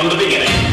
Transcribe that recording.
from the beginning.